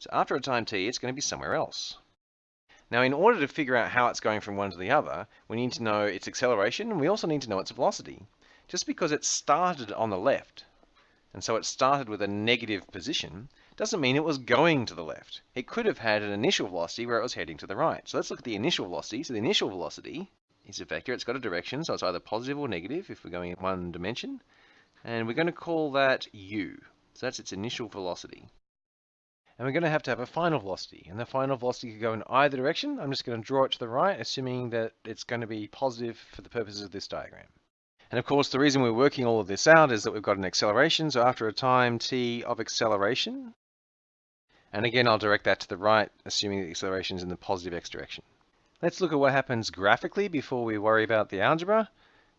So after a time t, it's going to be somewhere else. Now, in order to figure out how it's going from one to the other, we need to know its acceleration, and we also need to know its velocity. Just because it started on the left, and so it started with a negative position, doesn't mean it was going to the left. It could have had an initial velocity where it was heading to the right. So let's look at the initial velocity. So the initial velocity is a vector. It's got a direction, so it's either positive or negative if we're going in one dimension. And we're going to call that u. So that's its initial velocity. And we're going to have to have a final velocity. And the final velocity could go in either direction. I'm just going to draw it to the right, assuming that it's going to be positive for the purposes of this diagram. And of course, the reason we're working all of this out is that we've got an acceleration. So after a time t of acceleration, and again, I'll direct that to the right, assuming the acceleration is in the positive x direction. Let's look at what happens graphically before we worry about the algebra.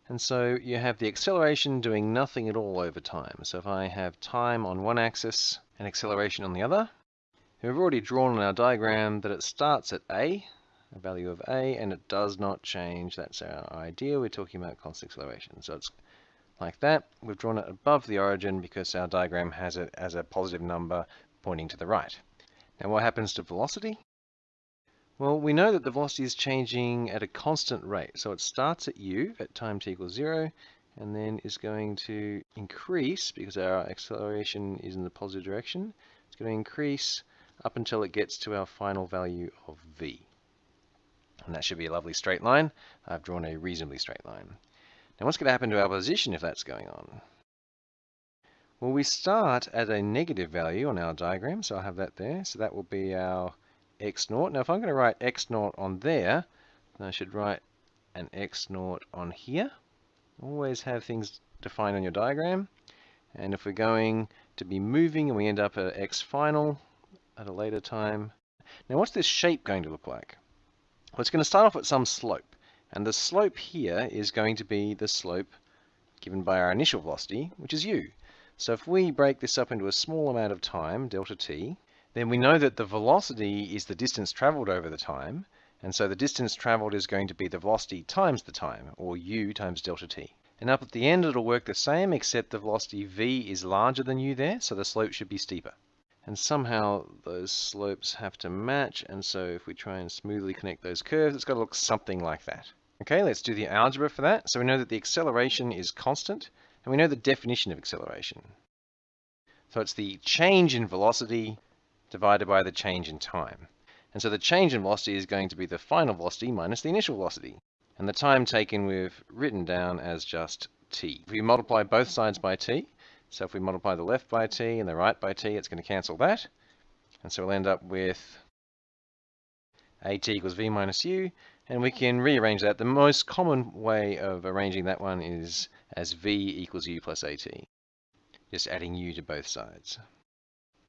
And so you have the acceleration doing nothing at all over time. So if I have time on one axis and acceleration on the other, We've already drawn on our diagram that it starts at a, a value of a, and it does not change. That's our idea. We're talking about constant acceleration. So it's like that. We've drawn it above the origin because our diagram has it as a positive number pointing to the right. Now what happens to velocity? Well, we know that the velocity is changing at a constant rate. So it starts at u at time t equals 0 and then is going to increase because our acceleration is in the positive direction. It's going to increase up until it gets to our final value of v. And that should be a lovely straight line. I've drawn a reasonably straight line. Now what's going to happen to our position if that's going on? Well, we start at a negative value on our diagram, so I'll have that there. So that will be our x naught. Now if I'm going to write x naught on there, then I should write an x naught on here. Always have things defined on your diagram. And if we're going to be moving and we end up at x final, at a later time. Now what's this shape going to look like? Well, it's going to start off at some slope. And the slope here is going to be the slope given by our initial velocity, which is u. So if we break this up into a small amount of time, delta t, then we know that the velocity is the distance traveled over the time. And so the distance traveled is going to be the velocity times the time, or u times delta t. And up at the end, it'll work the same, except the velocity v is larger than u there, so the slope should be steeper and somehow those slopes have to match and so if we try and smoothly connect those curves it's got to look something like that. Okay, let's do the algebra for that. So we know that the acceleration is constant and we know the definition of acceleration. So it's the change in velocity divided by the change in time. And so the change in velocity is going to be the final velocity minus the initial velocity. And the time taken we've written down as just t. If we multiply both sides by t, so if we multiply the left by t and the right by t, it's going to cancel that. And so we'll end up with at equals v minus u, and we can rearrange that. The most common way of arranging that one is as v equals u plus at, just adding u to both sides.